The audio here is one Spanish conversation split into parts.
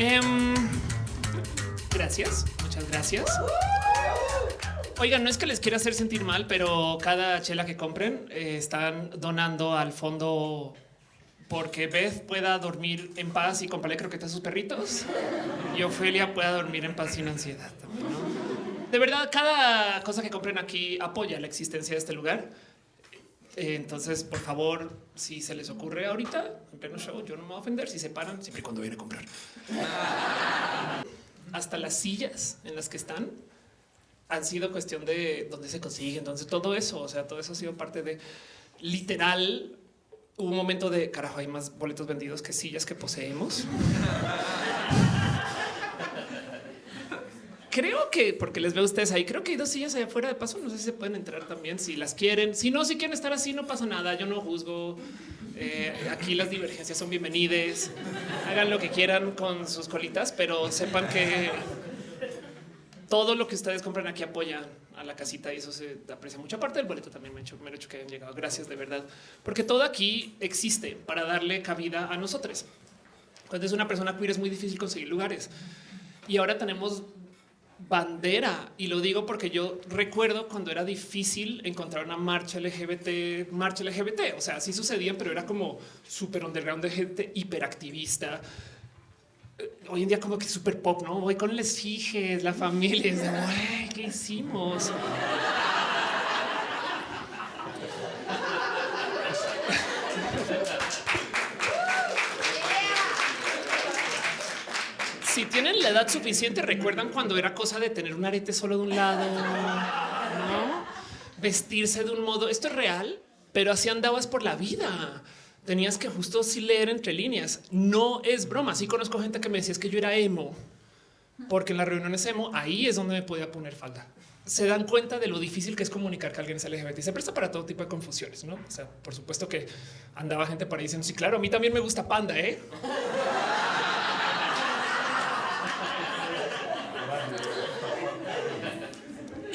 Em, gracias, muchas gracias. Oigan, no es que les quiera hacer sentir mal, pero cada chela que compren eh, están donando al fondo porque Beth pueda dormir en paz y comprarle croquetas a sus perritos y Ofelia pueda dormir en paz sin ansiedad. De verdad, cada cosa que compren aquí apoya la existencia de este lugar. Eh, Entonces, por favor, si se les ocurre ahorita en pleno show, yo no me voy a ofender si se paran siempre y cuando viene a comprar. Hasta las sillas en las que están han sido cuestión de dónde se consigue. Entonces, todo eso, o sea, todo eso ha sido parte de literal. Hubo un momento de carajo, hay más boletos vendidos que sillas que poseemos. Creo que porque les veo a ustedes ahí, creo que hay dos sillas allá afuera de paso. No sé si se pueden entrar también si las quieren. Si no, si quieren estar así, no pasa nada. Yo no juzgo. Eh, aquí las divergencias son bienvenidas. Hagan lo que quieran con sus colitas, pero sepan que todo lo que ustedes compran aquí apoya a la casita y eso se aprecia mucha parte del boleto también me ha hecho, me hecho que hayan llegado. Gracias de verdad, porque todo aquí existe para darle cabida a nosotros. Cuando es una persona queer es muy difícil conseguir lugares y ahora tenemos bandera y lo digo porque yo recuerdo cuando era difícil encontrar una marcha LGBT, marcha LGBT, o sea, sí sucedían, pero era como súper underground de gente hiperactivista. Eh, Hoy en día como que súper pop, ¿no? Voy con les fijes, la familia, es de, "Güey, ¿qué hicimos? Si tienen la edad suficiente, recuerdan cuando era cosa de tener un arete solo de un lado, no vestirse de un modo. Esto es real, pero así andabas por la vida. Tenías que justo sí leer entre líneas. No es broma. Sí conozco gente que me decía es que yo era emo, porque en las reuniones emo ahí es donde me podía poner falda. Se dan cuenta de lo difícil que es comunicar que alguien es LGBT se presta para todo tipo de confusiones, no? O sea, por supuesto que andaba gente por ahí diciendo sí, claro, a mí también me gusta panda, eh?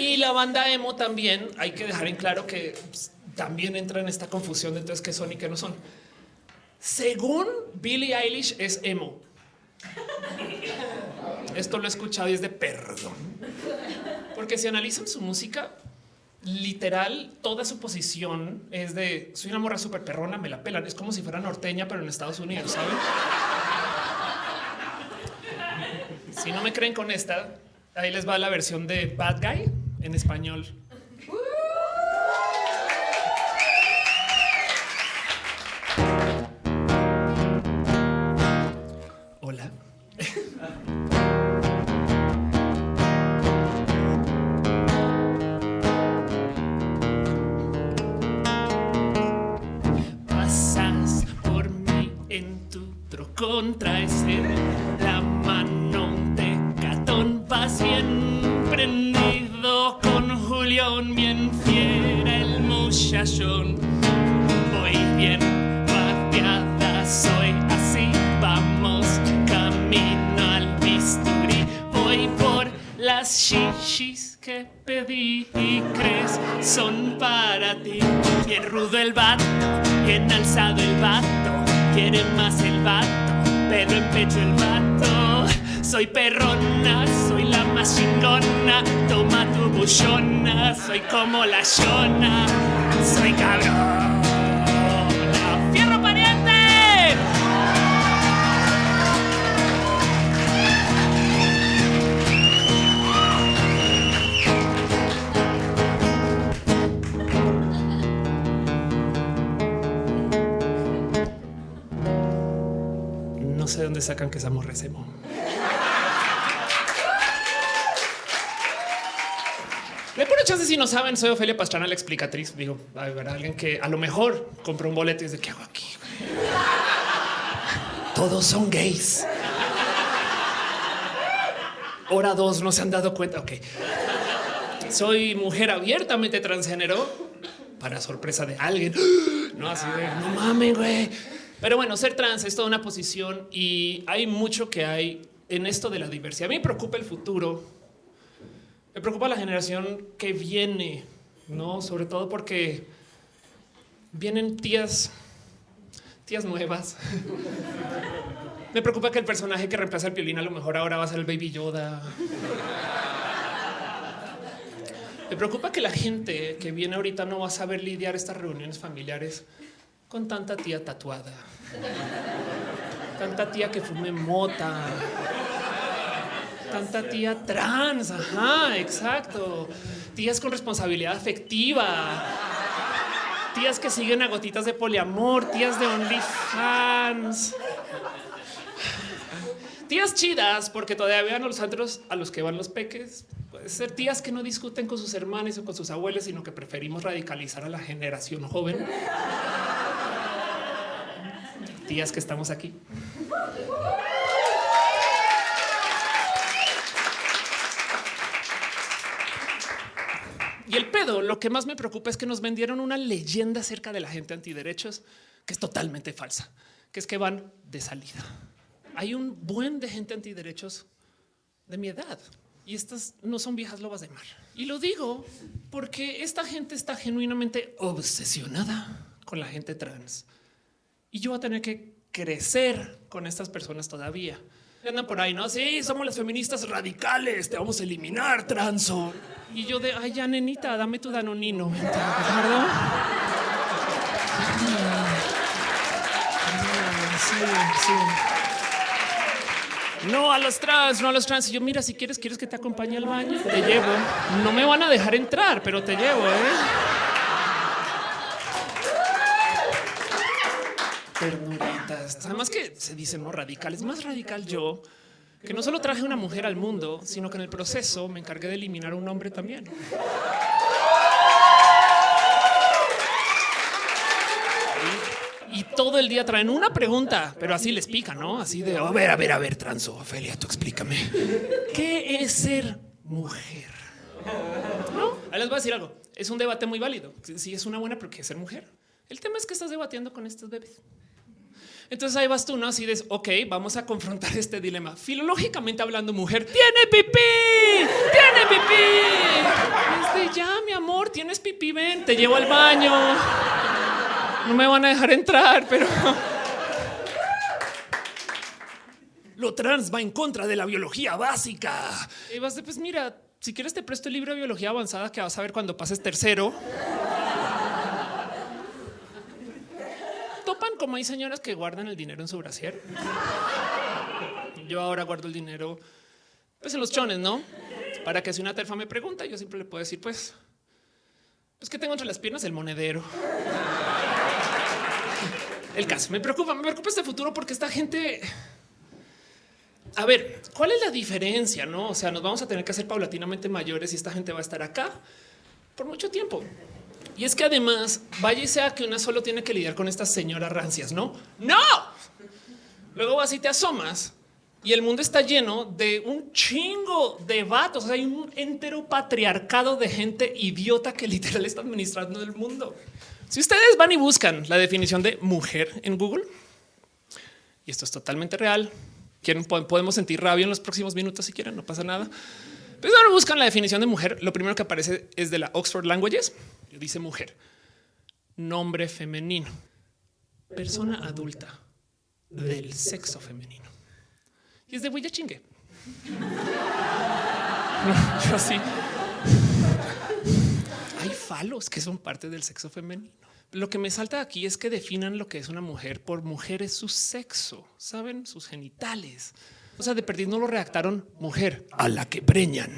Y la banda emo también hay que dejar en claro que pues, también entra en esta confusión de entonces qué son y qué no son. Según Billie Eilish es emo. Esto lo he escuchado y es de perdón. Porque si analizan su música, literal, toda su posición es de soy una morra súper perrona, me la pelan. Es como si fuera norteña, pero en Estados Unidos, ¿saben? Si no me creen con esta, ahí les va la versión de Bad Guy en español. Hola. El vato, bien alzado el vato, quiere más el vato, pero en pecho el vato. Soy perrona, soy la más chingona, toma tu buchona, soy como la shona, soy cabrón. Sé dónde sacan que esa morra es emo. De pura chance, si no saben, soy Ofelia Pastrana, la explicatriz. Digo, alguien que a lo mejor compró un boleto y dice, ¿qué hago aquí? güey?" Todos son gays. Hora dos, no se han dado cuenta. Ok. Soy mujer abiertamente transgénero para sorpresa de alguien. No así de no mames, güey. Pero bueno, ser trans es toda una posición y hay mucho que hay en esto de la diversidad. A mí me preocupa el futuro. Me preocupa la generación que viene, no sobre todo porque vienen tías tías nuevas. Me preocupa que el personaje que reemplaza el violín a lo mejor ahora va a ser el Baby Yoda. Me preocupa que la gente que viene ahorita no va a saber lidiar estas reuniones familiares con tanta tía tatuada, tanta tía que fume mota, tanta tía trans. Ajá, exacto. Tías con responsabilidad afectiva, tías que siguen a gotitas de poliamor, tías de OnlyFans. Tías chidas, porque todavía vean los antros a los que van los peques. Puede ser tías que no discuten con sus hermanos o con sus abuelos, sino que preferimos radicalizar a la generación joven. Tías que estamos aquí. Y el pedo, lo que más me preocupa es que nos vendieron una leyenda acerca de la gente antiderechos que es totalmente falsa, que es que van de salida. Hay un buen de gente antiderechos de mi edad y estas no son viejas lobas de mar. Y lo digo porque esta gente está genuinamente obsesionada con la gente trans y yo voy a tener que crecer con estas personas todavía. Andan por ahí, no? Sí, somos las feministas radicales, te vamos a eliminar, transo. Y yo de, ay, ya, nenita, dame tu danonino. ¿Perdón? Sí, sí. No a los trans, no a los trans. Y yo, mira, si quieres, quieres que te acompañe al baño, te llevo. No me van a dejar entrar, pero te llevo, ¿eh? Ternuritas. Además que se dicen no radicales. Más radical yo, que no solo traje una mujer al mundo, sino que en el proceso me encargué de eliminar a un hombre también. y todo el día traen una pregunta, pero así les pica, ¿no? Así de, a ver, a ver, a ver, transo, Ofelia, tú explícame. ¿Qué es ser mujer? ¿No? Ahí les voy a decir algo. Es un debate muy válido. Si es una buena, pero ¿qué es ser mujer? El tema es que estás debatiendo con estos bebés. Entonces ahí vas tú, ¿no? Así de, ok, vamos a confrontar este dilema. Filológicamente hablando, mujer, tiene pipí, tiene pipí. Es de, ya, mi amor, tienes pipí, ven, te llevo al baño. No me van a dejar entrar, pero... Lo trans va en contra de la biología básica. Y vas de, pues mira, si quieres te presto el libro de biología avanzada que vas a ver cuando pases tercero. Como hay señoras que guardan el dinero en su brasier. Yo ahora guardo el dinero pues en los chones, ¿no? Para que si una terfa me pregunta, yo siempre le puedo decir, pues, pues que tengo entre las piernas el monedero. El caso me preocupa, me preocupa este futuro porque esta gente. A ver, ¿cuál es la diferencia? No, o sea, nos vamos a tener que hacer paulatinamente mayores y esta gente va a estar acá por mucho tiempo. Y es que además, vaya y sea que una solo tiene que lidiar con estas señoras rancias, no? No. Luego vas y te asomas y el mundo está lleno de un chingo de vatos. Hay un entero patriarcado de gente idiota que literal está administrando el mundo. Si ustedes van y buscan la definición de mujer en Google, y esto es totalmente real, quieren, podemos sentir rabia en los próximos minutos si quieren, no pasa nada. Pero ahora buscan la definición de mujer, lo primero que aparece es de la Oxford Languages, dice mujer, nombre femenino, persona adulta del sexo femenino. Y es de huella chingue. yo así. Hay falos que son parte del sexo femenino. Lo que me salta aquí es que definan lo que es una mujer por mujer es su sexo, saben, sus genitales. O sea, de perdido no lo redactaron mujer a la que preñan.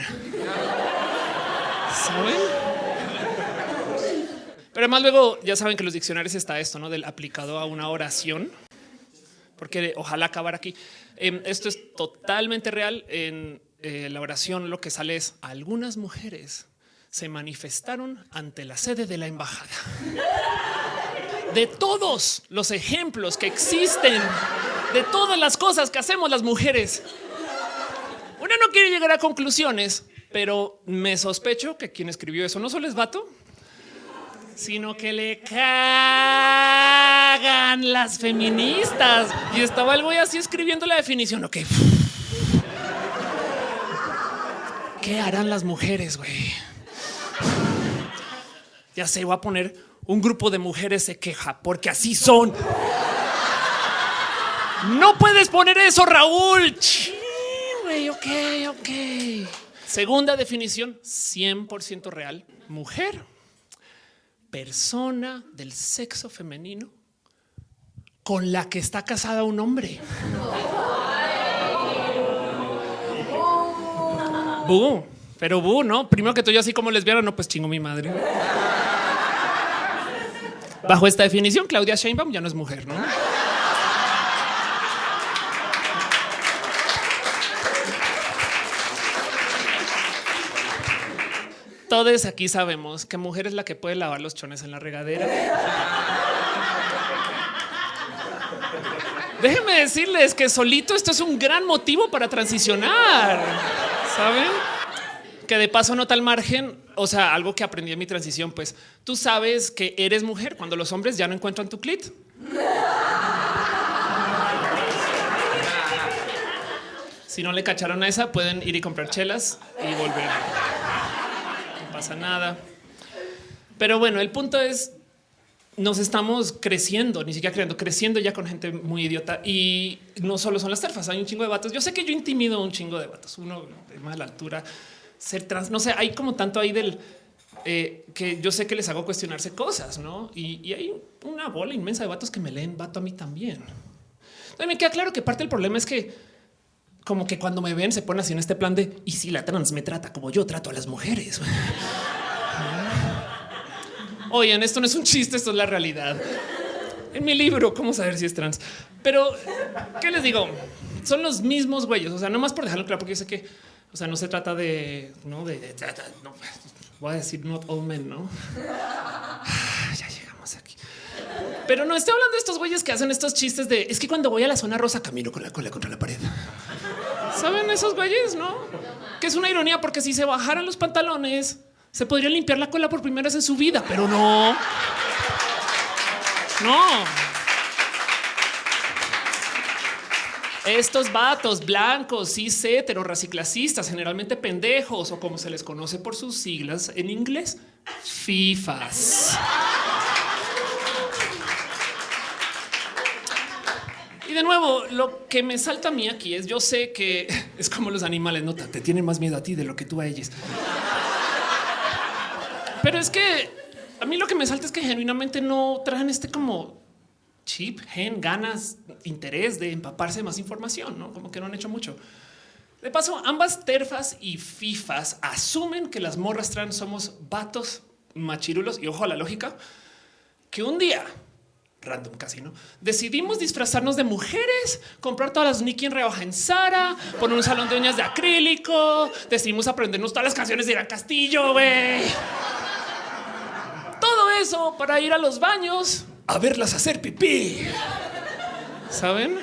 ¿Saben? Pero además luego ya saben que los diccionarios está esto, ¿no? Del aplicado a una oración. Porque ojalá acabar aquí. Em, esto es totalmente real. En eh, la oración lo que sale es algunas mujeres se manifestaron ante la sede de la embajada. De todos los ejemplos que existen, de todas las cosas que hacemos las mujeres, uno no quiere llegar a conclusiones, pero me sospecho que quien escribió eso no solo es vato, sino que le cagan las feministas. Y estaba el güey así escribiendo la definición. Ok. ¿Qué harán las mujeres, güey? Ya sé, voy a poner un grupo de mujeres se queja porque así son. No puedes poner eso, Raúl. Güey, ok, ok. Segunda definición, 100% real. Mujer, persona del sexo femenino con la que está casada un hombre. Bu, pero bu, ¿no? Primero que todo, yo así como lesbiana, no, pues chingo mi madre. Bajo esta definición, Claudia Sheinbaum ya no es mujer, ¿no? Todos aquí sabemos que mujer es la que puede lavar los chones en la regadera. Déjenme decirles que solito esto es un gran motivo para transicionar. Saben que de paso nota al margen, o sea, algo que aprendí en mi transición, pues tú sabes que eres mujer cuando los hombres ya no encuentran tu clit. Si no le cacharon a esa, pueden ir y comprar chelas y volver. Pasa nada. Pero bueno, el punto es, nos estamos creciendo, ni siquiera creciendo, creciendo ya con gente muy idiota. Y no solo son las terfas, hay un chingo de vatos. Yo sé que yo intimido un chingo de vatos, uno de más altura, ser trans, no sé, hay como tanto ahí del... Eh, que yo sé que les hago cuestionarse cosas, ¿no? Y, y, hay una bola inmensa de vatos que me leen vato a mí también. Entonces me queda claro que parte del problema es que como que cuando me ven se ponen así en este plan de y si la trans me trata como yo trato a las mujeres. Oigan, esto no es un chiste, esto es la realidad. En mi libro, cómo saber si es trans. Pero qué les digo, son los mismos güeyes. O sea, no más por dejarlo claro, porque yo sé que, o sea, no se trata de, no de no, voy a decir not all men, no? Ya llegamos aquí. Pero no estoy hablando de estos güeyes que hacen estos chistes de es que cuando voy a la zona rosa camino con la cola contra la pared. Saben esos güeyes, no? Que es una ironía porque si se bajaran los pantalones, se podría limpiar la cola por primera vez en su vida, pero no. No. Estos vatos blancos, cis, hetero, raciclasistas, generalmente pendejos o como se les conoce por sus siglas en inglés, FIFAs. De nuevo, lo que me salta a mí aquí es yo sé que es como los animales, no te tienen más miedo a ti de lo que tú a ellos. Pero es que a mí lo que me salta es que genuinamente no traen este como chip, gen, ganas, interés de empaparse más información, no como que no han hecho mucho. De paso, ambas terfas y fifas asumen que las morras trans somos vatos machirulos y ojo a la lógica que un día random casi no decidimos disfrazarnos de mujeres, comprar todas las Nicky en rebaja en Sara, poner un salón de uñas de acrílico, decidimos aprendernos todas las canciones de Irán Castillo, güey. Todo eso para ir a los baños a verlas hacer pipí. ¿Saben?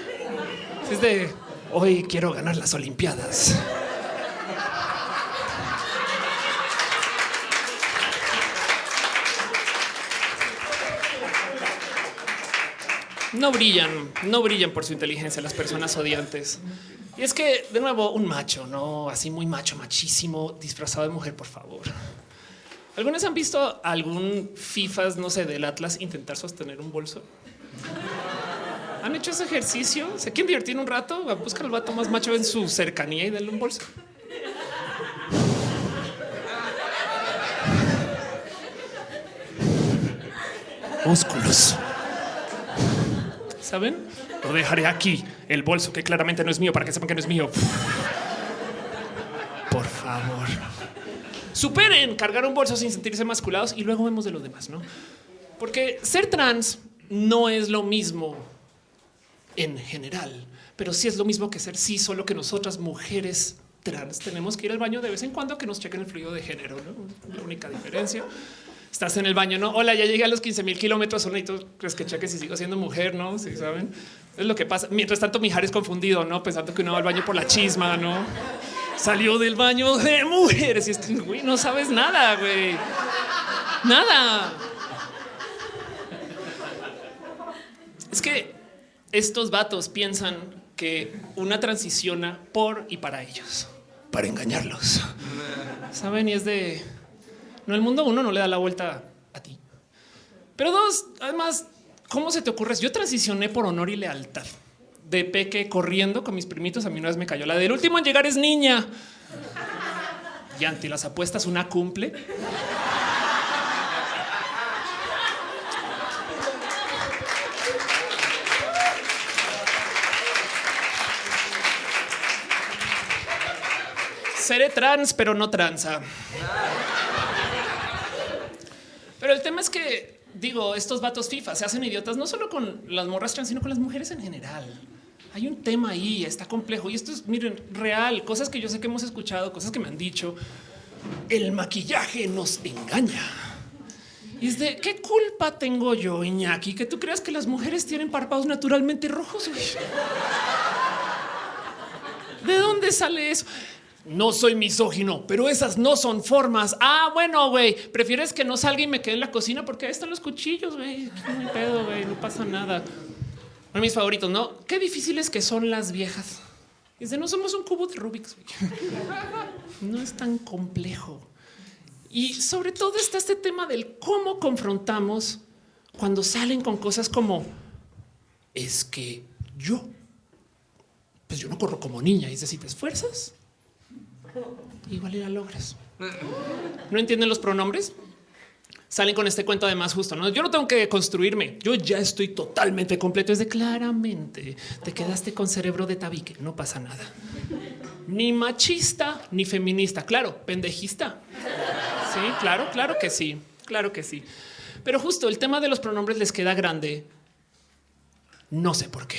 Es de hoy quiero ganar las Olimpiadas. No brillan, no brillan por su inteligencia las personas odiantes. Y es que, de nuevo, un macho, no así muy macho, machísimo, disfrazado de mujer, por favor. ¿Algunos han visto algún FIFAs, no sé, del Atlas intentar sostener un bolso? ¿Han hecho ese ejercicio? ¿Se quieren divertir un rato? A buscar al vato más macho en su cercanía y darle un bolso. Músculos. ¿Saben? Lo dejaré aquí, el bolso que claramente no es mío para que sepan que no es mío. Por favor superen cargar un bolso sin sentirse masculados y luego vemos de lo demás, no? Porque ser trans no es lo mismo en general, pero sí es lo mismo que ser sí, solo que nosotras mujeres trans tenemos que ir al baño de vez en cuando que nos chequen el fluido de género, ¿no? La única diferencia. Estás en el baño, no? Hola, ya llegué a los 15 mil kilómetros. tú crees que cheques si sigo siendo mujer, no? Si saben, es lo que pasa. Mientras tanto, Mijares confundido, no pensando que uno va al baño por la chisma, no? salió del baño de mujeres y este, güey, no sabes nada, güey. Nada. Es que estos vatos piensan que una transiciona por y para ellos, para engañarlos. Saben, y es de no, el mundo uno no le da la vuelta a ti. Pero dos, además, ¿cómo se te ocurre? Yo transicioné por honor y lealtad de peque corriendo con mis primitos. A mí una vez me cayó la del último en llegar es niña. Y ante las apuestas una cumple. Seré trans, pero no tranza. Pero el tema es que digo, estos vatos FIFA se hacen idiotas no solo con las morras trans, sino con las mujeres en general. Hay un tema ahí, está complejo y esto es, miren, real, cosas que yo sé que hemos escuchado, cosas que me han dicho. El maquillaje nos engaña. Y es de qué culpa tengo yo, Iñaki, que tú creas que las mujeres tienen párpados naturalmente rojos. ¿De dónde sale eso? No soy misógino, pero esas no son formas. Ah, bueno, güey, prefieres que no salga y me quede en la cocina porque ahí están los cuchillos, güey. No pedo, güey, no pasa nada. Uno de mis favoritos, ¿no? Qué difíciles que son las viejas. Dice, no somos un cubo de Rubik's. No es tan complejo. Y sobre todo está este tema del cómo confrontamos cuando salen con cosas como es que yo, pues yo no corro como niña. Y si te esfuerzas, igual ya logras. ¿No entienden los pronombres? Salen con este cuento además justo, ¿no? Yo no tengo que construirme, yo ya estoy totalmente completo. Es de claramente te quedaste con cerebro de tabique, no pasa nada. Ni machista ni feminista, claro, pendejista. Sí, claro, claro que sí, claro que sí. Pero justo el tema de los pronombres les queda grande. No sé por qué.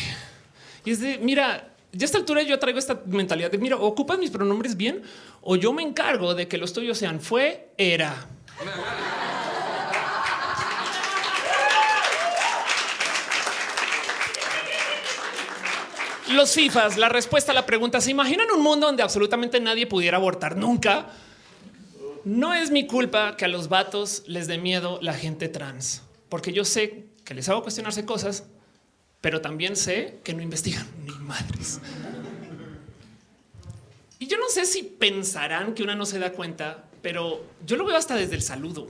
Y es de, mira, ya a esta altura yo traigo esta mentalidad de mira, ocupas mis pronombres bien o yo me encargo de que los tuyos sean fue, era. Los FIFAs, la respuesta a la pregunta, ¿se imaginan un mundo donde absolutamente nadie pudiera abortar nunca? No es mi culpa que a los vatos les dé miedo la gente trans, porque yo sé que les hago cuestionarse cosas pero también sé que no investigan ni madres. Y yo no sé si pensarán que una no se da cuenta, pero yo lo veo hasta desde el saludo,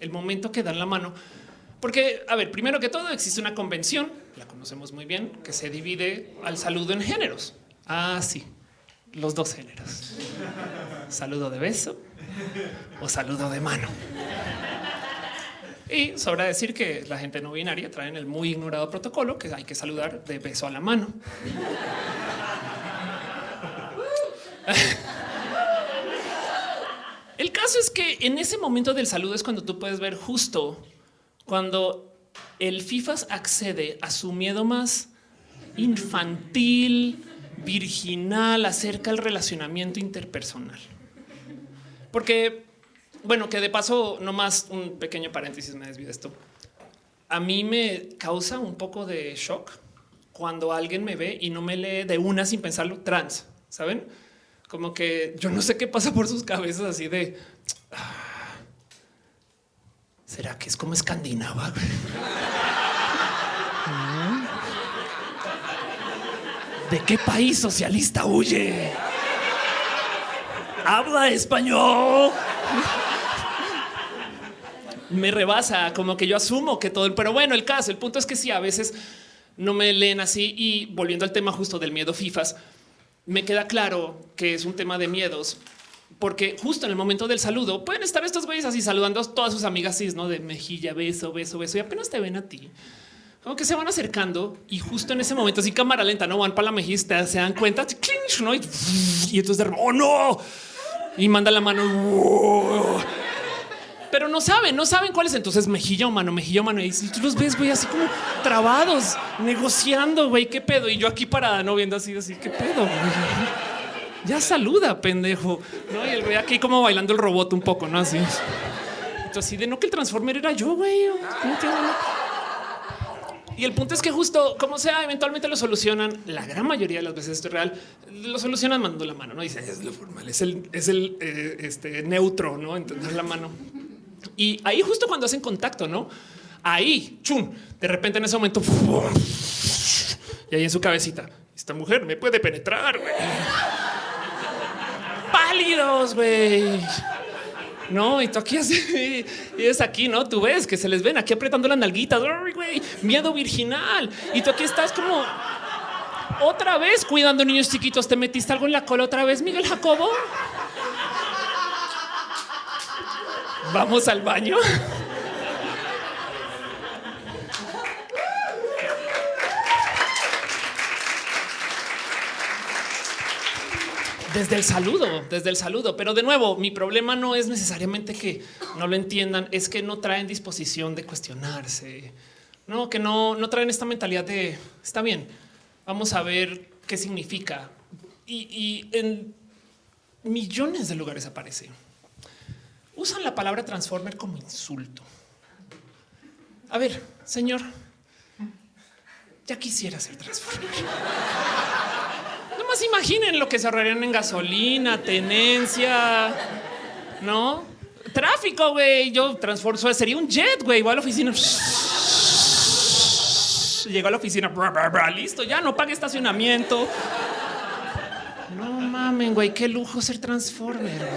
el momento que dan la mano. Porque, a ver, primero que todo existe una convención, la conocemos muy bien, que se divide al saludo en géneros. Ah, sí, los dos géneros. Saludo de beso o saludo de mano. Y sobra decir que la gente no binaria traen el muy ignorado protocolo que hay que saludar de beso a la mano. El caso es que en ese momento del saludo es cuando tú puedes ver justo cuando el FIFAS accede a su miedo más infantil, virginal acerca del relacionamiento interpersonal. Porque bueno, que de paso, nomás un pequeño paréntesis, me desvío de esto. A mí me causa un poco de shock cuando alguien me ve y no me lee de una sin pensarlo trans, ¿saben? Como que yo no sé qué pasa por sus cabezas así de... Ah, ¿Será que es como escandinava? ¿De qué país socialista huye? Habla español me rebasa, como que yo asumo que todo, pero bueno, el caso, el punto es que sí, a veces no me leen así y volviendo al tema justo del miedo FIFAs, me queda claro que es un tema de miedos, porque justo en el momento del saludo pueden estar estos güeyes así saludando a todas sus amigas, así, ¿no? De mejilla, beso, beso, beso, y apenas te ven a ti. Como que se van acercando y justo en ese momento, así cámara lenta, no van para la mejista, se dan cuenta, ¿no? Y, entonces, de, oh no, y manda la mano pero no saben, no saben cuál es. Entonces mejilla o mano, mejilla o mano. Y tú los ves, güey, así como trabados, negociando, güey, qué pedo. Y yo aquí parada, no viendo así, así, qué pedo. Ya saluda, pendejo. ¿No? Y el güey aquí como bailando el robot un poco, no así. Entonces, así de no que el transformer era yo, güey. Y el punto es que justo como sea, eventualmente lo solucionan. La gran mayoría de las veces esto es real. Lo solucionan mandando la mano. No dice es lo formal, es el, es el eh, este, neutro, no entender la mano. Y ahí justo cuando hacen contacto, ¿no? Ahí, chum, de repente en ese momento, y ahí en su cabecita, esta mujer me puede penetrar, güey. Pálidos, güey. No, y tú aquí así, y es aquí, ¿no? Tú ves que se les ven aquí apretando las nalguitas, güey, miedo virginal. Y tú aquí estás como Otra vez cuidando niños chiquitos, te metiste algo en la cola otra vez, Miguel Jacobo. Vamos al baño. Desde el saludo, desde el saludo. Pero de nuevo, mi problema no es necesariamente que no lo entiendan, es que no traen disposición de cuestionarse. No, que no, no traen esta mentalidad de está bien, vamos a ver qué significa. Y, en millones de lugares aparece. Usan la palabra transformer como insulto. A ver, señor, ya quisiera ser transformer imaginen lo que se ahorrarían en gasolina, tenencia, no tráfico. Güey, yo transformo, sería un jet. Güey, voy a la oficina. Llego a la oficina, listo, ya no pague estacionamiento. No mamen, güey, qué lujo ser transformer.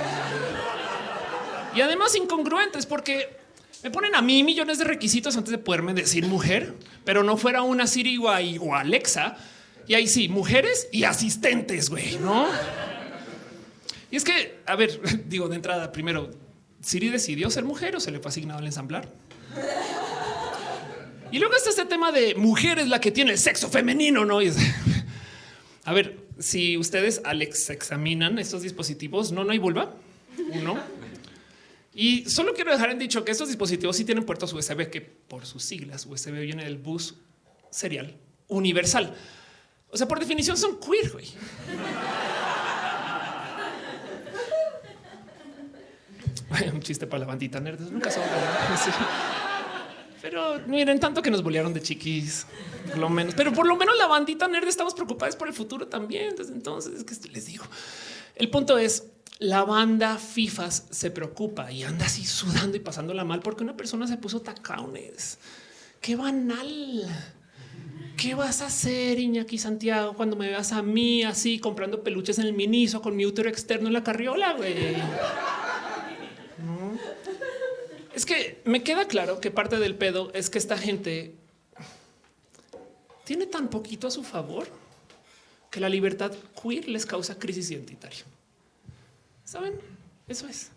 Y además incongruentes porque me ponen a mí millones de requisitos antes de poderme decir mujer, pero no fuera una Siri o Alexa y ahí sí, mujeres y asistentes, güey, ¿no? Y es que, a ver, digo de entrada, primero, Siri decidió ser mujer o se le fue asignado el ensamblar. Y luego está este tema de mujer es la que tiene el sexo femenino, ¿no? a ver, si ustedes Alex examinan estos dispositivos, no, no hay vulva, uno. Y solo quiero dejar en dicho que estos dispositivos sí tienen puertos USB, que por sus siglas USB viene del bus serial universal. O sea, por definición son queer, güey. Un chiste para la bandita nerd. Nunca son. Pero miren, tanto que nos bolearon de chiquis, por lo menos. Pero por lo menos la bandita nerd estamos preocupados por el futuro también. Desde entonces, les digo. El punto es, la banda FIFAs se preocupa y anda así sudando y pasándola mal porque una persona se puso tacones. Qué banal. ¿Qué vas a hacer, Iñaki Santiago, cuando me veas a mí así comprando peluches en el miniso con mi útero externo en la carriola? Güey. Es que me queda claro que parte del pedo es que esta gente tiene tan poquito a su favor que la libertad queer les causa crisis identitaria. Saben? Eso es.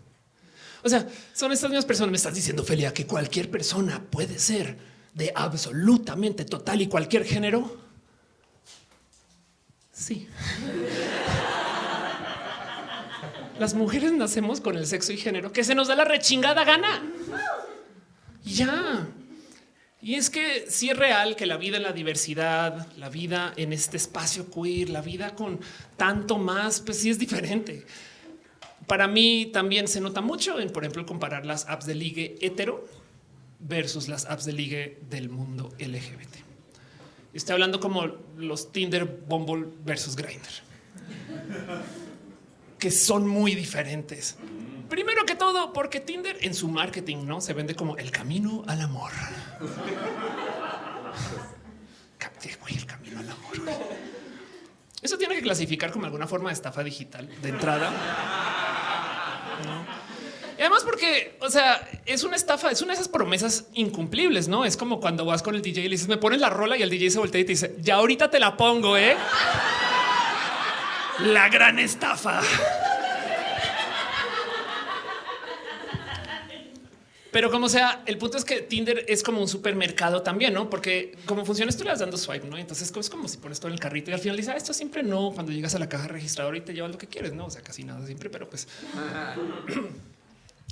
O sea, son estas mismas personas. Me estás diciendo, Felia, que cualquier persona puede ser de absolutamente total y cualquier género? Sí. Las mujeres nacemos con el sexo y género que se nos da la rechingada gana. Ya. Y es que si es real que la vida en la diversidad, la vida en este espacio queer, la vida con tanto más, pues sí es diferente. Para mí también se nota mucho en, por ejemplo, comparar las apps de ligue hetero versus las apps de ligue del mundo LGBT. Estoy hablando como los Tinder, Bumble versus Grindr, que son muy diferentes. Primero que todo, porque Tinder en su marketing no se vende como el camino al amor. el camino al amor. Eso tiene que clasificar como alguna forma de estafa digital de entrada además porque, o sea, es una estafa, es una de esas promesas incumplibles, ¿no? Es como cuando vas con el DJ y le dices, me pones la rola y el DJ se voltea y te dice, ya ahorita te la pongo, ¿eh? La gran estafa. Pero como sea, el punto es que Tinder es como un supermercado también, ¿no? Porque como funciona esto, le vas dando swipe, ¿no? Entonces es como si pones todo en el carrito y al final dices, ah, esto siempre no, cuando llegas a la caja registradora y te llevas lo que quieres, ¿no? O sea, casi nada siempre, pero pues...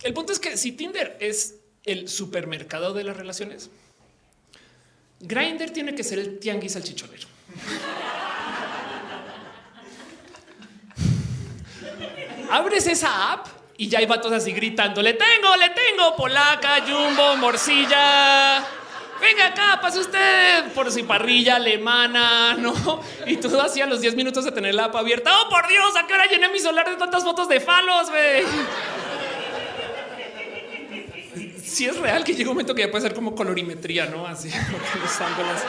El punto es que si Tinder es el supermercado de las relaciones, Grinder tiene que ser el tianguis al chichonero. Abres esa app y ya hay vatos así gritando: Le tengo, le tengo polaca, jumbo, morcilla. Venga acá, pase usted por si parrilla alemana, no? Y todo así a los 10 minutos de tener la app abierta. Oh, por Dios, a qué hora llené mi solar de tantas fotos de falos, güey si es real que llega un momento que ya puede ser como colorimetría, no así los ángulos.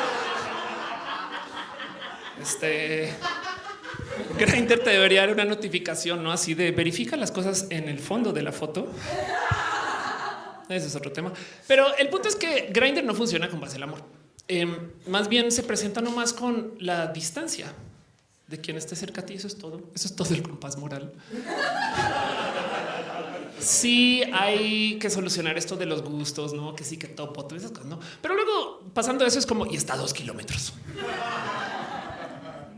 Este Grindr te debería dar una notificación, no así de verifica las cosas en el fondo de la foto. Ese es otro tema. Pero el punto es que Grindr no funciona con base al amor. Em, más bien se presenta nomás con la distancia de quien esté cerca a ti. Eso es todo. Eso es todo el compás moral. Sí hay que solucionar esto de los gustos, no que sí que topo, todas esas cosas, no. Pero luego pasando eso es como y está dos kilómetros.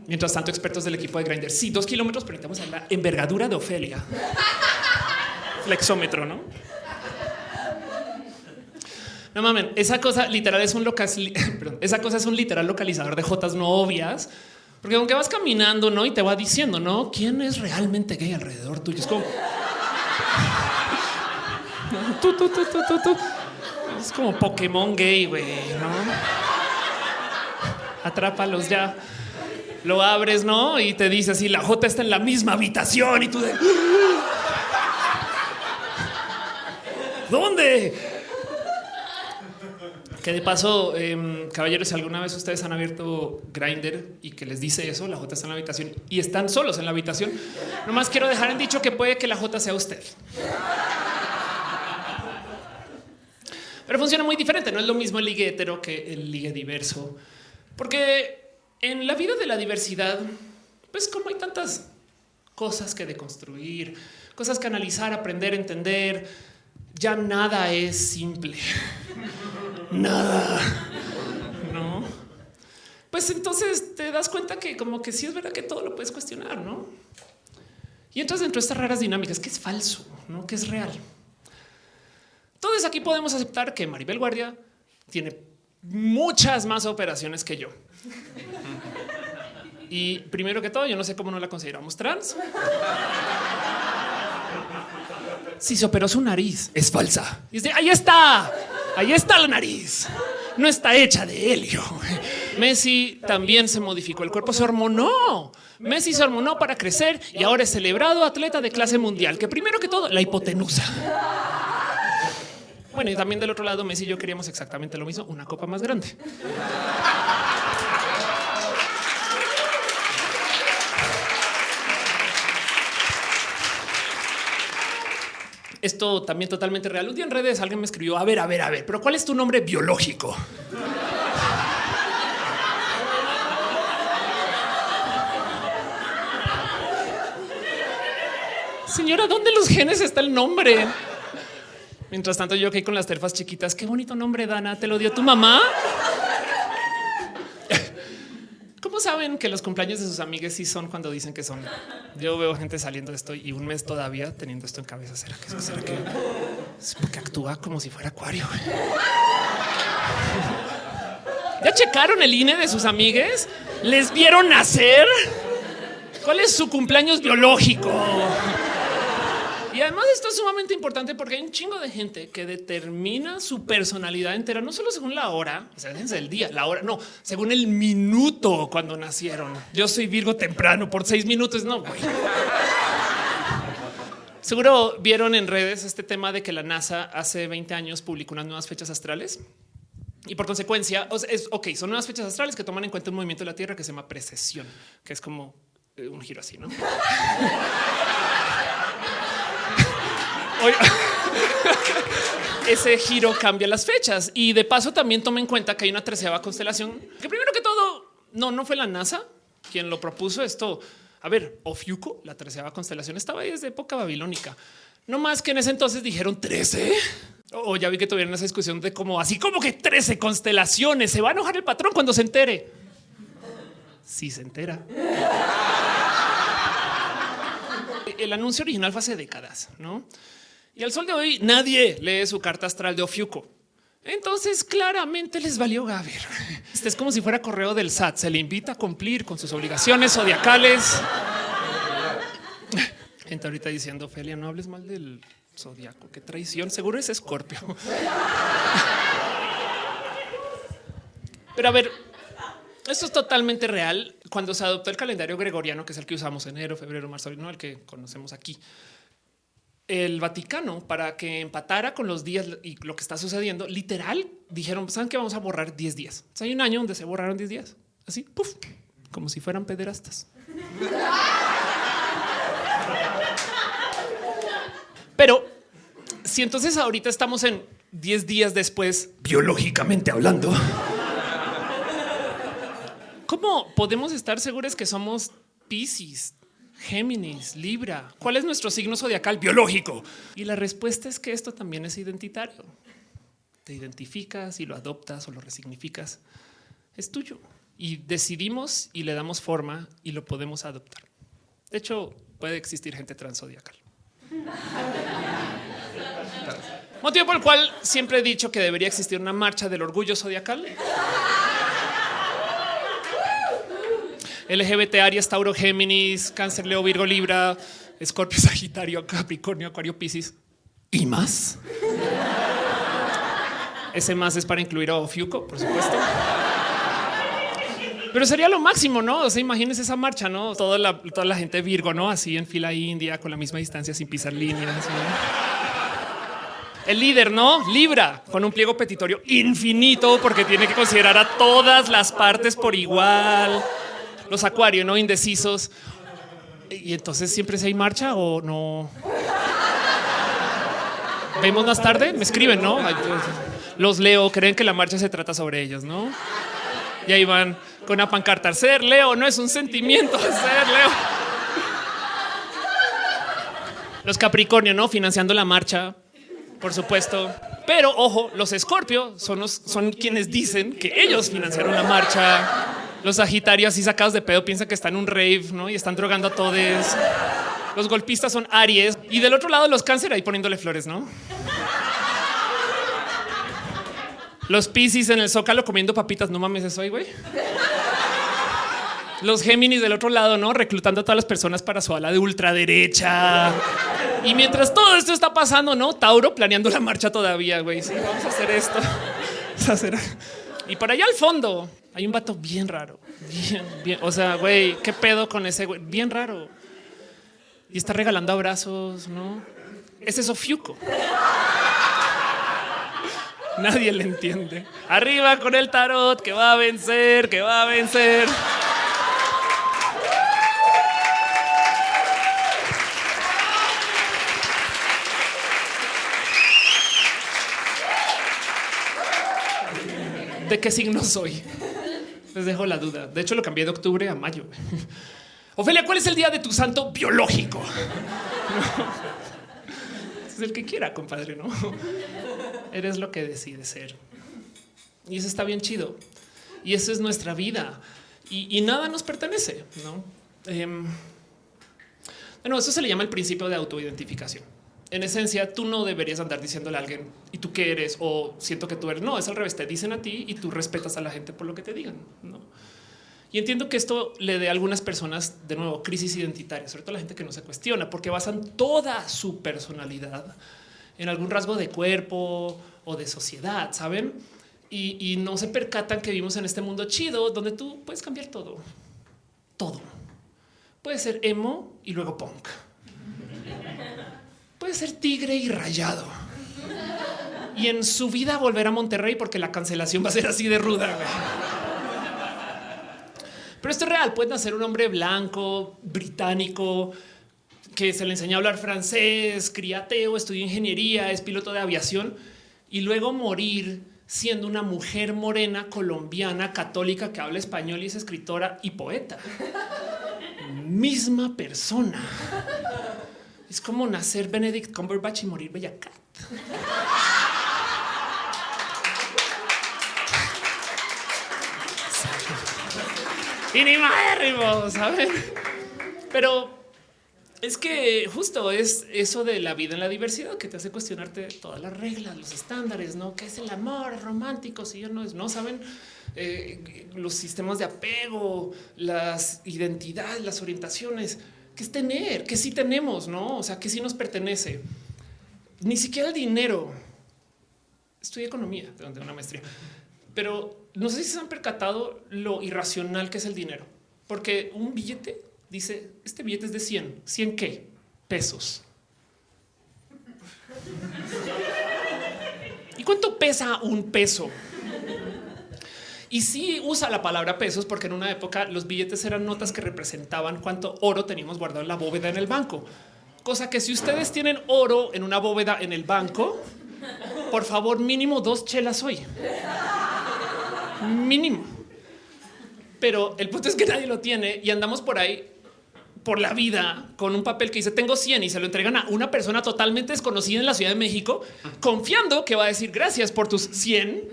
Mientras tanto, expertos del equipo de Grinder, sí, dos kilómetros, pero necesitamos la envergadura de Ofelia. Flexómetro, no? No mamen, esa cosa literal es un local, esa cosa es un literal localizador de jotas no obvias, porque aunque vas caminando, no y te va diciendo, no quién es realmente gay alrededor tuyo. Es como Es como Pokémon gay, güey, ¿no? Atrápalos ya. Lo abres, ¿no? Y te dice así, la J está en la misma habitación y tú de... ¿Dónde? Que de paso, eh, caballeros, si alguna vez ustedes han abierto Grinder y que les dice eso, la J está en la habitación y están solos en la habitación, nomás quiero dejar en dicho que puede que la J sea usted. Pero funciona muy diferente. No es lo mismo el ligue hetero que el ligue diverso, porque en la vida de la diversidad, pues como hay tantas cosas que deconstruir, cosas que analizar, aprender, entender, ya nada es simple. nada. No. Pues entonces te das cuenta que como que sí es verdad que todo lo puedes cuestionar, ¿no? Y entras dentro de estas raras dinámicas que es falso, ¿no? Que es real. Entonces aquí podemos aceptar que Maribel Guardia tiene muchas más operaciones que yo. Y primero que todo, yo no sé cómo no la consideramos trans. Si se operó su nariz, es falsa. Dice, ahí está, ahí está la nariz. No está hecha de helio. Messi también se modificó el cuerpo, se hormonó. Messi se hormonó para crecer y ahora es celebrado atleta de clase mundial, que primero que todo, la hipotenusa. Bueno, y también del otro lado, Messi y yo queríamos exactamente lo mismo, una copa más grande. Esto también totalmente real. Un día en redes alguien me escribió, a ver, a ver, a ver, pero ¿cuál es tu nombre biológico? Señora, ¿dónde los genes está el nombre? Mientras tanto, yo que con las terfas chiquitas, qué bonito nombre, Dana, te lo dio tu mamá. ¿Cómo saben que los cumpleaños de sus amigas sí son cuando dicen que son? Yo veo gente saliendo de esto y un mes todavía teniendo esto en cabeza. ¿Será que, será que es porque actúa como si fuera acuario? ¿Ya checaron el INE de sus amigues? ¿Les vieron nacer? ¿Cuál es su cumpleaños biológico? Y además esto es sumamente importante porque hay un chingo de gente que determina su personalidad entera, no solo según la hora, o sea, el día, la hora, no, según el minuto cuando nacieron. Yo soy Virgo temprano por seis minutos, no, güey. Seguro vieron en redes este tema de que la NASA hace 20 años publicó unas nuevas fechas astrales. Y por consecuencia, es ok, son nuevas fechas astrales que toman en cuenta un movimiento de la Tierra que se llama precesión, que es como eh, un giro así, ¿no? ese giro cambia las fechas y de paso también toma en cuenta que hay una treceava constelación que primero que todo no, no fue la NASA quien lo propuso esto. A ver, Ofiuco, la treceava constelación estaba ahí desde época babilónica. No más que en ese entonces dijeron 13. O ya vi que tuvieron esa discusión de cómo así como que 13 constelaciones. Se va a enojar el patrón cuando se entere. Si se entera. El anuncio original fue hace décadas, no? Y al sol de hoy nadie lee su carta astral de Ofiuco. Entonces claramente les valió Gaber. Este es como si fuera correo del SAT. Se le invita a cumplir con sus obligaciones zodiacales. Gente ahorita diciendo, Felia, no hables mal del zodiaco. Qué traición. Seguro es Escorpio. Pero a ver, esto es totalmente real. Cuando se adoptó el calendario gregoriano, que es el que usamos enero, febrero, marzo, no el que conocemos aquí, el Vaticano para que empatara con los días y lo que está sucediendo, literal dijeron, saben que vamos a borrar 10 días. hay un año donde se borraron 10 días, así, puff, como si fueran pederastas. Pero si entonces ahorita estamos en 10 días después, biológicamente hablando, ¿Cómo podemos estar seguros que somos Pisces, Géminis, Libra? ¿Cuál es nuestro signo zodiacal biológico? Y la respuesta es que esto también es identitario. Te identificas y lo adoptas o lo resignificas. Es tuyo y decidimos y le damos forma y lo podemos adoptar. De hecho, puede existir gente transzodiacal. Motivo por el cual siempre he dicho que debería existir una marcha del orgullo zodiacal. LGBT, Aries, Tauro, Géminis, Cáncer, Leo, Virgo, Libra, Escorpio, Sagitario, Capricornio, Acuario, Piscis y más. Ese más es para incluir a Ofiuco, por supuesto. Pero sería lo máximo, ¿no? O sea, imagínense esa marcha, ¿no? Toda la, toda la gente Virgo, ¿no? Así en fila india, con la misma distancia, sin pisar líneas. El líder, ¿no? Libra, con un pliego petitorio infinito, porque tiene que considerar a todas las partes por igual. Los acuarios, ¿no? Indecisos. Y entonces siempre se hay marcha o no. Vemos más tarde, me escriben, ¿no? Pues, los leo, creen que la marcha se trata sobre ellos, ¿no? Y ahí van con una pancarta. Ser Leo no es un sentimiento, ser Leo. Los Capricornio, ¿no? Financiando la marcha, por supuesto. Pero ojo, los Escorpio son, son quienes dicen que ellos financiaron la marcha. Los Sagitarios, así sacados de pedo, piensan que están en un rave, ¿no? Y están drogando a todos. Los golpistas son Aries. Y del otro lado, los Cáncer ahí poniéndole flores, ¿no? Los Piscis en el Zócalo comiendo papitas. No mames, eso hoy, güey. Los Géminis del otro lado, ¿no? Reclutando a todas las personas para su ala de ultraderecha. Y mientras todo esto está pasando, ¿no? Tauro planeando la marcha todavía, güey. Sí, vamos a hacer esto. Vamos a hacer... Y por allá al fondo hay un vato bien raro. Bien, bien. O sea, güey, ¿qué pedo con ese güey? Bien raro. Y está regalando abrazos, ¿no? Ese es Ofiuco. Nadie le entiende. Arriba con el tarot que va a vencer, que va a vencer. ¿De qué signo soy? Les dejo la duda. De hecho, lo cambié de octubre a mayo. Ofelia, ¿cuál es el día de tu santo biológico? Es el que quiera, compadre, ¿no? Eres lo que decides ser. Y eso está bien chido. Y eso es nuestra vida. Y, nada nos pertenece, ¿no? Em, bueno, eso se le llama el principio de autoidentificación. En esencia, tú no deberías andar diciéndole a alguien y tú qué eres o siento que tú eres. No, es al revés. Te dicen a ti y tú respetas a la gente por lo que te digan. ¿no? Y entiendo que esto le dé a algunas personas de nuevo crisis identitaria, sobre todo a la gente que no se cuestiona, porque basan toda su personalidad en algún rasgo de cuerpo o de sociedad, saben? Y, no se percatan que vivimos en este mundo chido donde tú puedes cambiar todo, todo. Puede ser emo y luego punk. Puede ser tigre y rayado. Y en su vida volver a Monterrey porque la cancelación va a ser así de ruda. Pero esto es real. Pueden ser un hombre blanco, británico, que se le enseña a hablar francés, criateo, estudió ingeniería, es piloto de aviación y luego morir siendo una mujer morena colombiana católica que habla español y es escritora y poeta. Misma persona. Es como nacer Benedict Cumberbatch y morir Bella Cat. y ni más, ¿saben? Pero es que justo es eso de la vida en la diversidad que te hace cuestionarte todas las reglas, los estándares, no qué es el amor romántico. Si yo no es, no saben eh, los sistemas de apego, las identidades, las orientaciones, qué es tener, qué sí tenemos, no? O sea, qué sí nos pertenece. Ni siquiera el dinero. Estudié economía de una maestría, pero no sé si se han percatado lo irracional que es el dinero, porque un billete dice este billete es de 100, 100 qué pesos. ¿Y cuánto pesa un peso? Y sí usa la palabra pesos porque en una época los billetes eran notas que representaban cuánto oro teníamos guardado en la bóveda en el banco. Cosa que si ustedes tienen oro en una bóveda en el banco, por favor, mínimo dos chelas hoy mínimo. pero el punto es que nadie lo tiene y andamos por ahí por la vida con un papel que dice tengo 100 y se lo entregan a una persona totalmente desconocida en la Ciudad de México, confiando que va a decir gracias por tus 100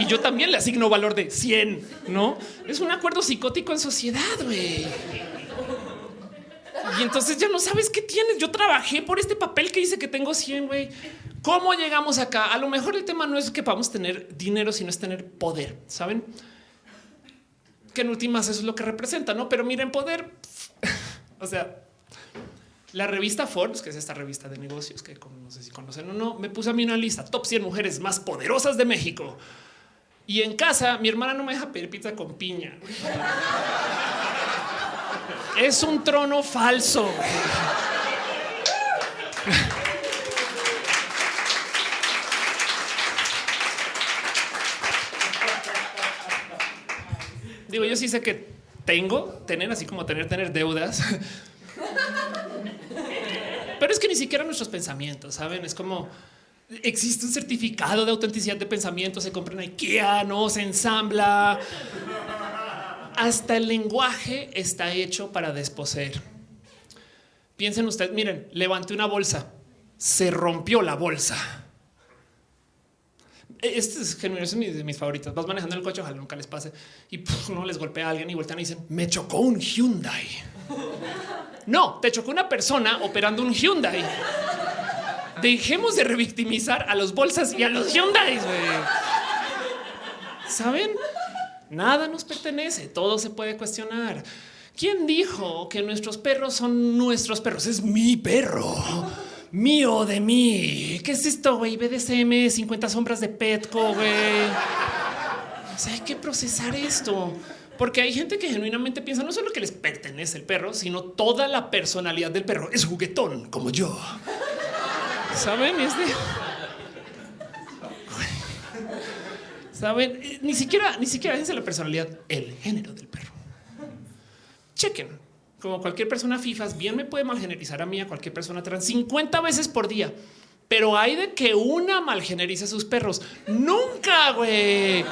y yo también le asigno valor de 100, ¿no? Es un acuerdo psicótico en sociedad, güey. Y entonces ya no sabes qué tienes. Yo trabajé por este papel que dice que tengo 100, güey. ¿Cómo llegamos acá? A lo mejor el tema no es que podamos tener dinero, sino es tener poder, ¿saben? Que en últimas eso es lo que representa, ¿no? Pero miren, poder o sea, la revista Forbes, que es esta revista de negocios que no sé si conocen o no, me puso a mí una lista top 100 mujeres más poderosas de México. Y en casa, mi hermana no me deja pedir pizza con piña. Es un trono falso. Digo, yo sí sé que tengo, tener así como tener, tener deudas. Pero es que ni siquiera nuestros pensamientos, saben? Es como existe un certificado de autenticidad de pensamiento, se compra en IKEA, no se ensambla. Hasta el lenguaje está hecho para desposeer. Piensen ustedes, miren, levanté una bolsa, se rompió la bolsa. Este es genuino, es de mis favoritos. Vas manejando el coche, ojalá nunca les pase y no les golpea a alguien y voltean y dicen me chocó un Hyundai. No, te chocó una persona operando un Hyundai. Dejemos de revictimizar a los bolsas y a los Hyundai. Saben, nada nos pertenece, todo se puede cuestionar. ¿Quién dijo que nuestros perros son nuestros perros? Es mi perro mío de mí. ¿Qué es esto, güey? BDSM, 50 sombras de Petco, güey. O sea, hay que procesar esto. Porque hay gente que genuinamente piensa no solo que les pertenece el perro, sino toda la personalidad del perro es juguetón, como yo. ¿Saben? Es de... ¿Saben? Eh, ni siquiera, ni siquiera es la personalidad, el género del perro. Chequen como cualquier persona FIFAs, bien me puede malgenerizar a mí, a cualquier persona trans 50 veces por día. Pero hay de que una malgenerice a sus perros. Nunca, güey.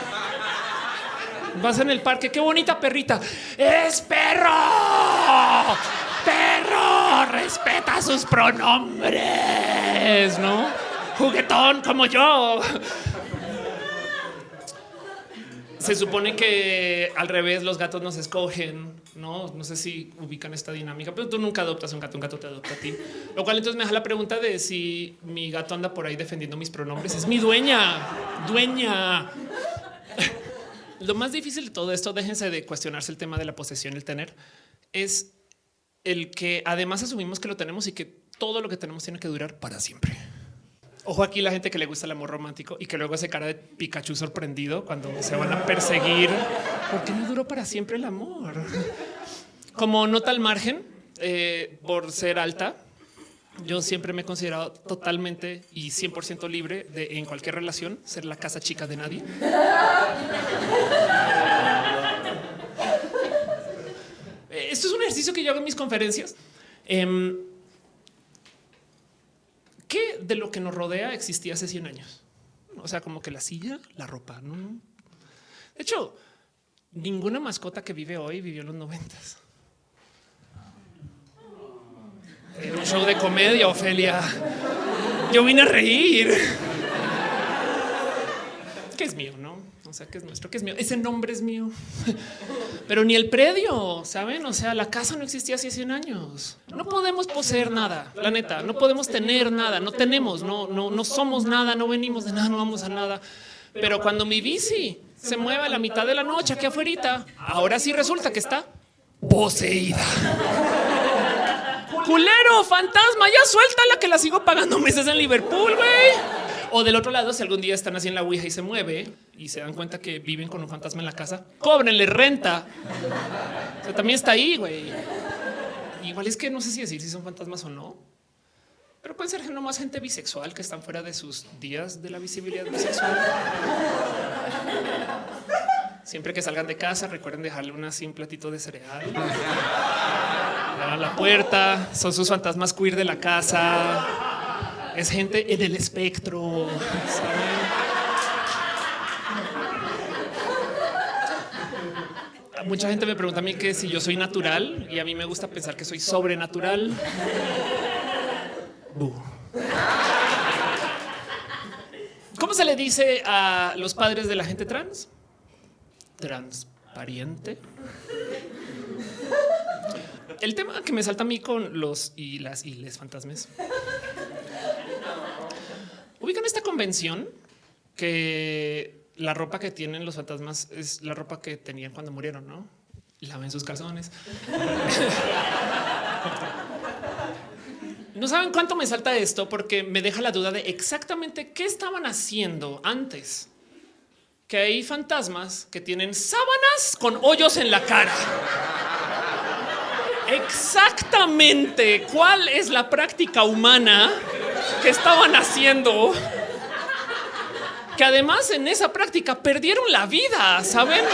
Vas en el parque, qué bonita perrita. Es perro. Perro, respeta sus pronombres, ¿no? Juguetón como yo se supone que al revés los gatos nos escogen, no? No sé si ubican esta dinámica, pero tú nunca adoptas un gato, un gato te adopta a ti. Lo cual entonces me deja la pregunta de si mi gato anda por ahí defendiendo mis pronombres. Es mi dueña, dueña. Lo más difícil de todo esto, déjense de cuestionarse el tema de la posesión, el tener, es el que además asumimos que lo tenemos y que todo lo que tenemos tiene que durar para siempre. Ojo aquí la gente que le gusta el amor romántico y que luego hace cara de Pikachu sorprendido cuando se van a perseguir. porque no duró para siempre el amor? Como nota al margen, eh, por ser alta, yo siempre me he considerado totalmente y 100% libre de en cualquier relación ser la casa chica de nadie. Esto es un ejercicio que yo hago en mis conferencias. Em, ¿Qué de lo que nos rodea existía hace 100 años? O sea, como que la silla, la ropa. No, De hecho, ninguna mascota que vive hoy vivió en los noventas. Era un show de comedia, Ofelia. Yo vine a reír. ¿Qué es mío, no? O sea, que es nuestro, que es mío. Ese nombre es mío. Pero ni el predio, ¿saben? O sea, la casa no existía hace 100 años. No podemos poseer nada, la neta. No podemos tener nada, no tenemos, no, no, no somos nada, no venimos de nada, no vamos a nada. Pero cuando mi bici se mueve a la mitad de la noche aquí afuera, ahora sí resulta que está poseída. Culero, fantasma, ya suéltala que la sigo pagando meses en Liverpool, güey. O del otro lado, si algún día están así en la Ouija y se mueve y se dan cuenta que viven con un fantasma en la casa, cóbrenle renta. O sea, también está ahí, güey. Igual es que no sé si decir si son fantasmas o no, pero pueden ser más gente bisexual que están fuera de sus días de la visibilidad bisexual. Siempre que salgan de casa, recuerden dejarle una así platito de cereal. A la puerta, son sus fantasmas queer de la casa es gente en el espectro. mucha gente me pregunta a mí que si yo soy natural y a mí me gusta pensar que soy sobrenatural. ¿Cómo se le dice a los padres de la gente trans? Transparente. El tema que me salta a mí con los y las y les fantasmas. Ubican esta convención que la ropa que tienen los fantasmas es la ropa que tenían cuando murieron, ¿no? Laven sus calzones. No saben cuánto me salta esto porque me deja la duda de exactamente qué estaban haciendo antes. Que hay fantasmas que tienen sábanas con hoyos en la cara. Exactamente cuál es la práctica humana que estaban haciendo. Que además en esa práctica perdieron la vida, ¿saben?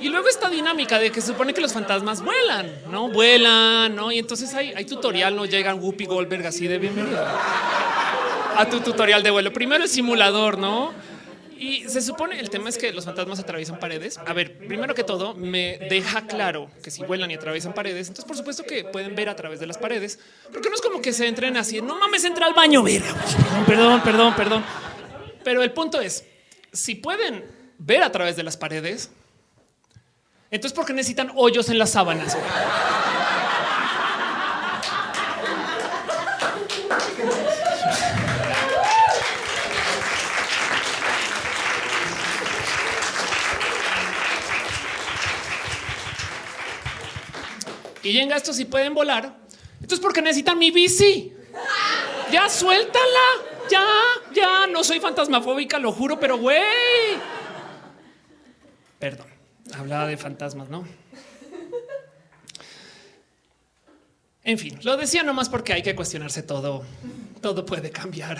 Y luego esta dinámica de que se supone que los fantasmas vuelan, no vuelan, no? Y entonces hay, hay tutorial, no llegan Whoopi Goldberg así de bienvenido a tu tutorial de vuelo. Primero el simulador, no? Y se supone el tema es que los fantasmas atraviesan paredes. A ver, primero que todo, me deja claro que si vuelan y atraviesan paredes, entonces por supuesto que pueden ver a través de las paredes, porque no es como que se entren así. No mames, entra al baño. Perdón, perdón, perdón, perdón. Pero el punto es, si pueden ver a través de las paredes, entonces, ¿por qué necesitan hoyos en las sábanas? Y llega esto si pueden volar. Entonces, ¿por qué necesitan mi bici? Ya suéltala. Ya, ya no soy fantasmafóbica, lo juro, pero güey. Perdón hablaba de fantasmas, ¿no? En fin, lo decía nomás porque hay que cuestionarse todo. Todo puede cambiar.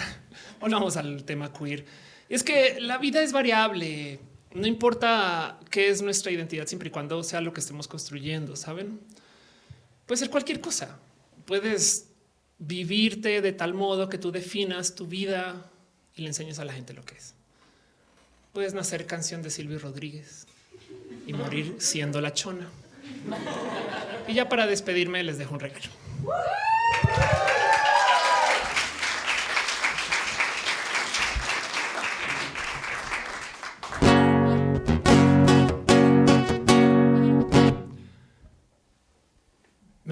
Volvamos al tema queer. Es que la vida es variable. No importa qué es nuestra identidad, siempre y cuando sea lo que estemos construyendo, ¿saben? Puede ser cualquier cosa. Puedes vivirte de tal modo que tú definas tu vida y le enseñes a la gente lo que es. Puedes nacer canción de Silvio Rodríguez y morir siendo la chona. Y ya para despedirme les dejo un regalo.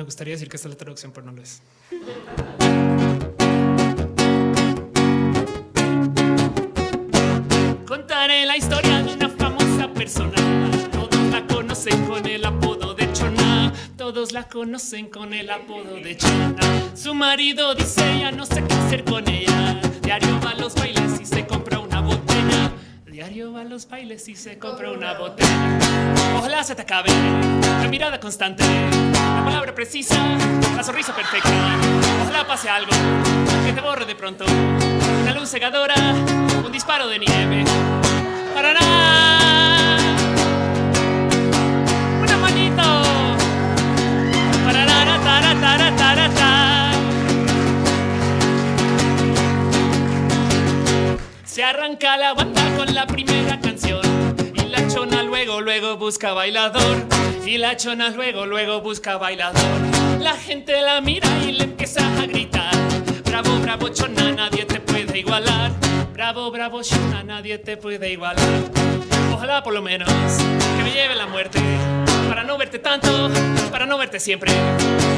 Gustaría decir que esta es la traducción, pero no lo es. Contaré la historia de una famosa persona con el apodo de Chona. Todos la conocen con el apodo de Chona. Su marido dice ya no sé qué hacer con ella. Diario va a los bailes y se compra. Diario va a los bailes y se compra una botella. Ojalá se te acabe la mirada constante, la palabra precisa, la sonrisa perfecta. Ojalá pase algo que te borre de pronto. Una luz cegadora, un disparo de nieve. Para nada. Se arranca la banda con la primera canción y la chona luego, luego busca bailador. Y la chona luego, luego busca bailador. La gente la mira y le empieza a gritar. Bravo, bravo, chona, nadie te puede igualar. Bravo, bravo, chona, nadie te puede igualar. Ojalá por lo menos que me lleve la muerte para no verte tanto, para no verte siempre,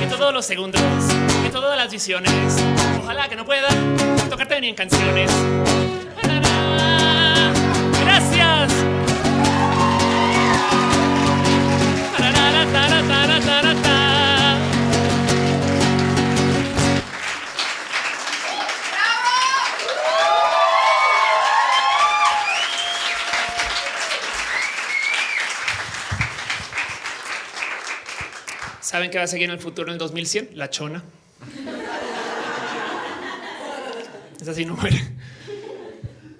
en todos los segundos, en todas las visiones. Ojalá que no pueda tocarte ni en canciones. ¿Saben qué va a seguir en el futuro en el 2100? La chona. Es así, no muere.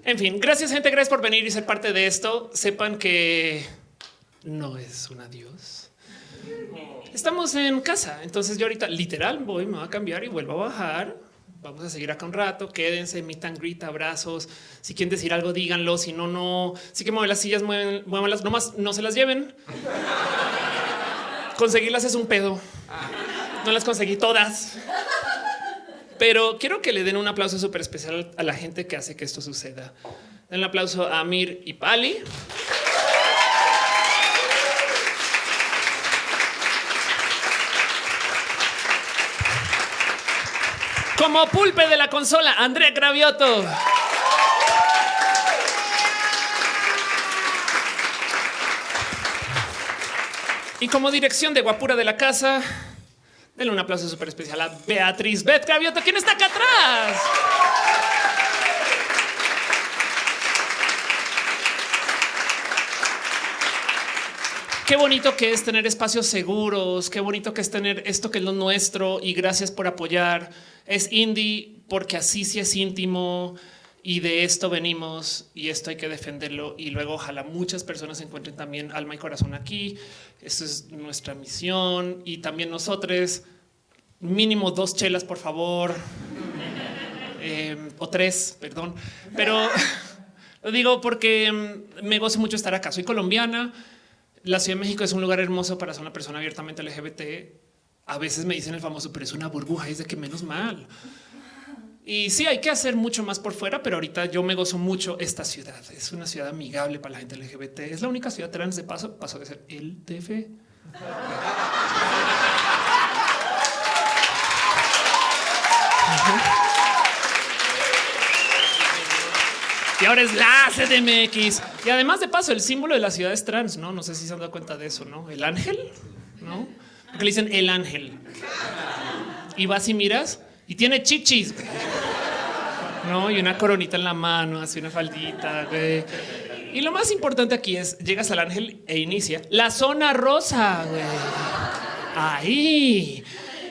En fin, gracias gente, gracias por venir y ser parte de esto. Sepan que no es un adiós. Estamos en casa, entonces yo ahorita literal voy, me voy a cambiar y vuelvo a bajar Vamos a seguir acá un rato. Quédense, meet and greet, abrazos. Si quieren decir algo, díganlo. Si no, no. Si que mueven las sillas, mueven, muevan nomás no se las lleven. Conseguirlas es un pedo. No las conseguí todas. Pero quiero que le den un aplauso súper especial a la gente que hace que esto suceda. Den aplauso a Amir y Pali. Como pulpe de la consola, Andrea Cravioto. Y como dirección de guapura de la casa, denle un aplauso súper especial a Beatriz Bet Cravioto, ¿quién está acá atrás? Qué bonito que es tener espacios seguros, qué bonito que es tener esto que es lo nuestro y gracias por apoyar. Es indie porque así sí es íntimo y de esto venimos y esto hay que defenderlo y luego ojalá muchas personas encuentren también alma y corazón aquí. Esto es nuestra misión y también nosotros mínimo dos chelas, por favor. Eh, o tres, perdón. Pero lo digo porque mm, me gozo mucho estar acá. Soy colombiana. La Ciudad de México es un lugar hermoso para ser una persona abiertamente LGBT. A veces me dicen el famoso, pero es una burbuja, es de que menos mal. Y sí, hay que hacer mucho más por fuera, pero ahorita yo me gozo mucho esta ciudad. Es una ciudad amigable para la gente LGBT. Es la única ciudad trans de paso, pasó de ser el DF. Y ahora es la CDMX. Y además de paso, el símbolo de la ciudad es trans, ¿no? No sé si se han dado cuenta de eso, ¿no? El ángel, ¿no? Porque le dicen el ángel. Y vas y miras y tiene chichis. No, y una coronita en la mano, hace una faldita. Güey. Y lo más importante aquí es llegas al ángel e inicia la zona rosa. Güey. Ahí.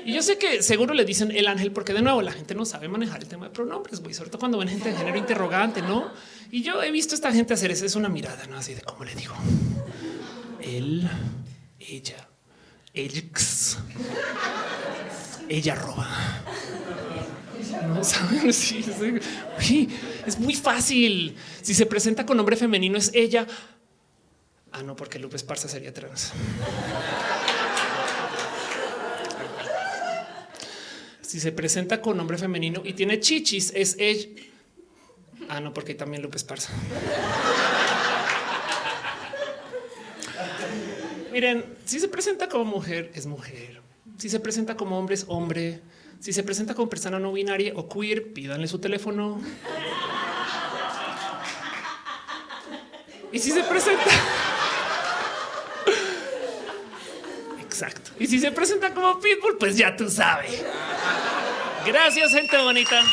Y yo sé que seguro le dicen el ángel porque de nuevo la gente no sabe manejar el tema de pronombres, güey, sobre todo cuando ven gente de género interrogante, ¿no? Y yo he visto a esta gente hacer eso, es una mirada, ¿no? Así de cómo le digo. Él, ella, elx, ella roba. No saben sí, es muy fácil. Si se presenta con nombre femenino es ella. Ah, no, porque Lupe Esparza sería trans. Si se presenta con nombre femenino y tiene chichis, es ella. Ah, no, porque también Lupe Esparza. Miren, si se presenta como mujer, es mujer. Si se presenta como hombre, es hombre. Si se presenta como persona no binaria o queer, pídanle su teléfono. Y si se presenta... Exacto. Y si se presenta como pitbull, pues ya tú sabes. Gracias, gente bonita.